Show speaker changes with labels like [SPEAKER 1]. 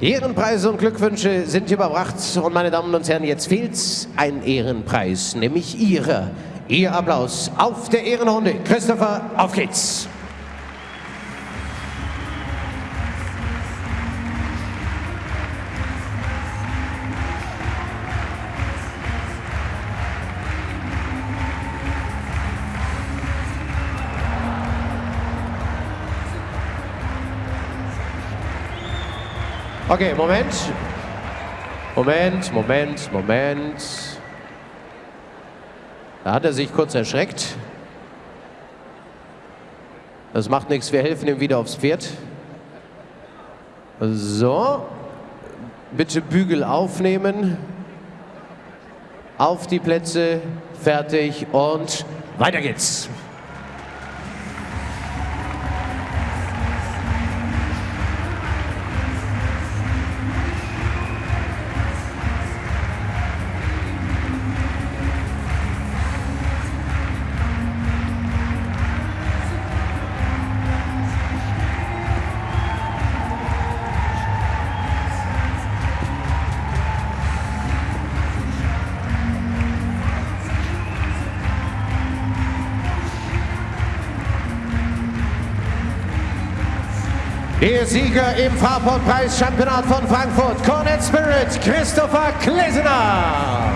[SPEAKER 1] Ehrenpreise und Glückwünsche sind überbracht. Und meine Damen und Herren, jetzt fehlt ein Ehrenpreis, nämlich Ihre. Ihr Applaus auf der Ehrenrunde. Christopher, auf geht's. Okay, Moment. Moment, Moment, Moment. Da hat er sich kurz erschreckt. Das macht nichts, wir helfen ihm wieder aufs Pferd. So. Bitte Bügel aufnehmen. Auf die Plätze, fertig und weiter geht's. Der Sieger im Fahrportpreis Championat von Frankfurt, Cornet Spirit, Christopher Klesener.